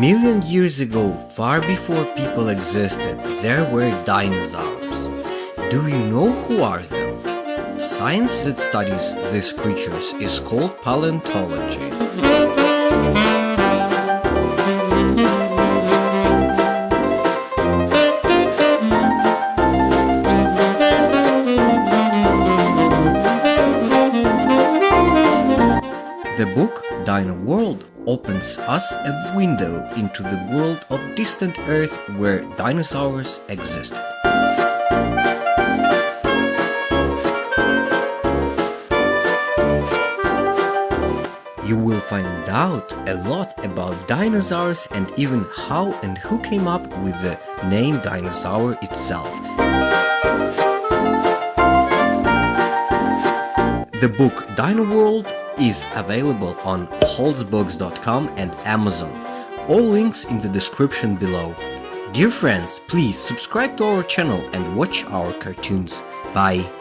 million years ago, far before people existed, there were dinosaurs. Do you know who are them? Science that studies these creatures is called paleontology. The book Dino World opens us a window into the world of distant Earth where dinosaurs existed. You will find out a lot about dinosaurs and even how and who came up with the name dinosaur itself. The book Dino World is available on holzbooks.com and Amazon. All links in the description below. Dear friends, please subscribe to our channel and watch our cartoons. Bye!